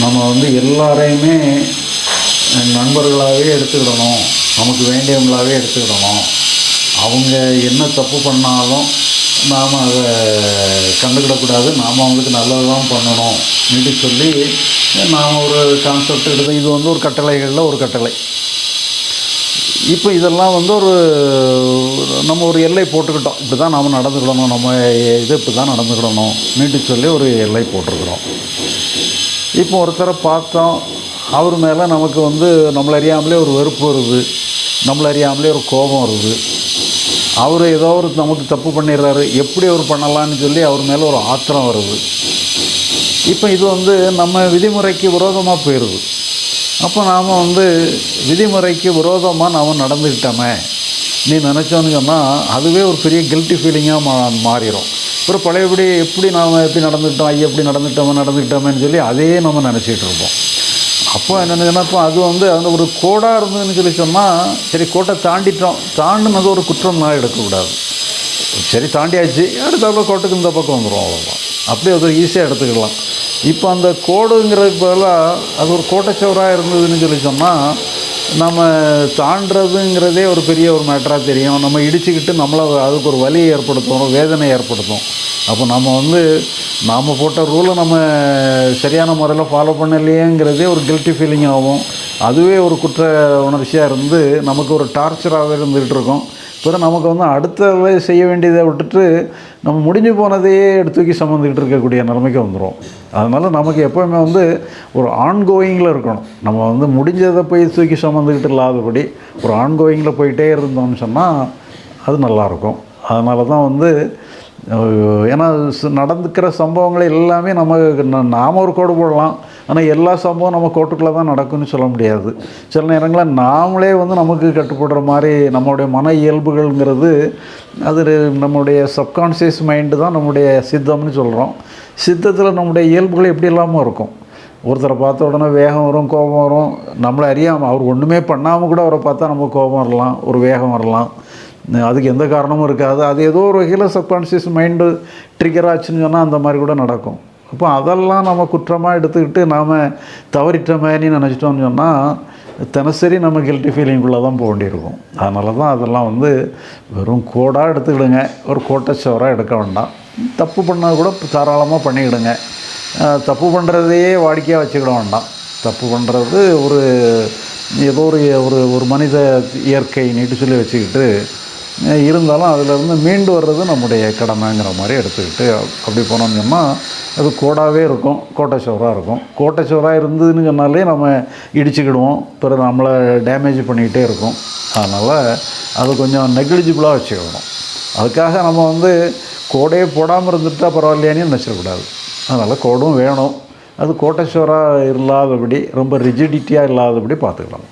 நம்ம வந்து எல்லாரையுமே நண்பர்களாகவே எடுத்துக்கிடணும். நமக்கு வேண்டியவங்களாகவே எடுத்துக்கிடணும். அவங்க என்ன தப்பு பண்ணாலும் நாம் அதை கண்டுக்கிடக்கூடாது. நாம் அவங்களுக்கு நல்லது தான் பண்ணணும். அப்படின்னு சொல்லி நாம் ஒரு கான்செப்ட் எடுத்து இது வந்து ஒரு கட்டளைகளில் ஒரு கட்டளை. இப்போ இதெல்லாம் வந்து ஒரு நம்ம ஒரு எல்லை போட்டுக்கிட்டோம். இப்படி தான் நாம் நடந்துக்கிடணும். நம்ம இது இப்படி தான் நடந்துக்கிடணும். நீட்டு சொல்லி ஒரு எல்லை போட்டிருக்கிறோம். இப்போ ஒருத்தரை பார்த்தோம் அவர் மேலே நமக்கு வந்து நம்மளை அறியாமலே ஒரு வெறுப்பு வருது நம்மளை அறியாமலே ஒரு கோபம் வருது. அவர் ஏதோ ஒரு நமக்கு தப்பு பண்ணிடுறாரு எப்படி அவர் பண்ணலான்னு சொல்லி அவர் மேலே ஒரு ஆத்திரம் வருது. இப்போ இது வந்து நம்ம விதிமுறைக்கு விரோதமாக போயிடுது அப்போ நாம் வந்து விதிமுறைக்கு விரோதமாக நாம் நடந்துக்கிட்டோமே நீ நினச்சோன்னு சொன்னால் அதுவே ஒரு பெரிய கில்ட்டி ஃபீலிங்காக மா மாறிடும் அப்புறம் பழையபடி எப்படி நாம் எப்படி நடந்துக்கிட்டோம் ஐயா எப்படி நடந்துக்கிட்டோமே நடந்துக்கிட்டோமேன்னு சொல்லி அதையே நம்ம நினச்சிட்டு இருப்போம். அப்போ என்னென்னா இப்போ அது வந்து அந்த ஒரு கோடாக இருந்ததுன்னு சொல்லி சொன்னால் சரி கோட்டை தாண்டிட்டோம். தாண்டினது ஒரு குற்றம்லாம் எடுக்கக்கூடாது. சரி தாண்டியாச்சு. அடுத்தாப்புல கோட்டுக்கு இந்த பக்கம் வந்துடும் அவ்வளோதான் அப்படியே அது ஈஸியாக எடுத்துக்கலாம். இப்போ அந்த கோடுங்கிறதுக்கு பதிலாக அது ஒரு கோட்டைச்சவராக இருந்ததுன்னு சொல்லி சொன்னால் நம்ம தாண்டுறதுங்கிறதே ஒரு பெரிய ஒரு மேட்டராக தெரியும். நம்ம இடிச்சுக்கிட்டு நம்மளை அதுக்கு ஒரு வலியை ஏற்படுத்தும் வேதனை ஏற்படுத்தும். அப்போ நம்ம வந்து நாம் போட்ட ரூலை நம்ம சரியான முறையில் ஃபாலோ பண்ணலையேங்கிறதே ஒரு கில்ட்டி ஃபீலிங் ஆகும். அதுவே ஒரு குற்ற உணர்ச்சியாக இருந்து நமக்கு ஒரு டார்ச்சராகவே இருந்துகிட்டு இருக்கும். அப்புறம் நமக்கு வந்து அடுத்த செய்ய வேண்டியதை விட்டுட்டு நம்ம முடிஞ்சு போனதையே எடுத்து தூக்கி சம்மந்துக்கிட்டு இருக்கக்கூடிய நிலைமைக்கு வந்துடும் அதனால் நமக்கு எப்போவுமே வந்து ஒரு ஆன்கோயிங்கில் இருக்கணும். நம்ம வந்து முடிஞ்சதை போய் தூக்கி சம்மந்துக்கிட்டு இல்லாதபடி ஒரு ஆன்கோயிங்கில் போயிட்டே இருந்தோம்னு சொன்னால் அது நல்லாயிருக்கும். அதனால தான் வந்து ஏன்னா நடந்துக்கிற சம்பவங்கள் எல்லாமே நம்ம நாம ஒரு கோடு போடலாம். ஆனால் எல்லா சம்பவம் நம்ம கோட்டுக்குள்ளே தான் நடக்கும்னு சொல்ல முடியாது. சில நேரங்களில் நாமளே வந்து நமக்கு கட்டுப்படுற மாதிரி நம்மளுடைய மன இயல்புகள்ங்கிறது அது நம்முடைய சப்கான்ஷியஸ் மைண்டு தான் நம்முடைய சித்தம்னு சொல்கிறோம் சித்தத்தில் நம்முடைய இயல்புகள் எப்படி இல்லாமல் இருக்கும்? ஒருத்தரை பார்த்த உடனே வேகம் வரும் கோபம் வரும். நம்மளை அறியாமல் அவர் ஒன்றுமே பண்ணாமல் கூட அவரை பார்த்தா நமக்கு கோபம் வரலாம் ஒரு வேகம் வரலாம். அதுக்கு எந்த காரணமும் இருக்காது. அது ஏதோ ஒரு வகையில் சப்கான்ஷியஸ் மைண்டு ட்ரிகர் ஆச்சுன்னு சொன்னால் அந்த மாதிரி கூட நடக்கும். அப்போ அதெல்லாம் நம்ம குற்றமாக எடுத்துக்கிட்டு நாம் தவறிட்டோமேனு நினச்சிட்டோம்னு சொன்னால் தினசரி நம்ம கில்ட்டி ஃபீலிங்குள்ளே தான் போக வேண்டியிருக்கும். அதனால தான் அதெல்லாம் வந்து வெறும் கோடாக எடுத்துக்கிடுங்க. ஒரு கோட்டச்சவராக எடுக்க வேண்டாம். தப்பு பண்ணால் கூட தாராளமாக பண்ணிக்கிடுங்க. தப்பு பண்ணுறதையே வாடிக்கையாக வச்சுக்கிட வேண்டாம். தப்பு பண்ணுறது ஒரு ஏதோ ஒரு ஒரு ஒரு மனித இயற்கை நீட்டு சொல்லி வச்சுக்கிட்டு இருந்தாலும் அதிலிருந்து மீண்டு வர்றது நம்முடைய கடமைங்கிற மாதிரி எடுத்துக்கிட்டு அப்படி போனோம்னு சொன்னால் அது கோடாகவே இருக்கும் கோட்டைச்சோராக இருக்கும். கோட்டைச்சோராக இருந்ததுன்னு சொன்னாலே நம்ம இடிச்சுக்கிடுவோம் பிறகு நம்மளை டேமேஜ் பண்ணிக்கிட்டே இருக்கும். அதனால் அது கொஞ்சம் நெக்லிஜிபிளாக வச்சுக்கணும். அதுக்காக நம்ம வந்து கோடையே போடாமல் இருந்துட்டால் பரவாயில்லையானே நினச்சிடக்கூடாது. அதனால் கோடும் வேணும். அது கோட்டைச்சோராக இல்லாதபடி ரொம்ப ரிஜிடிட்டியாக இல்லாதபடி பார்த்துக்கலாம்.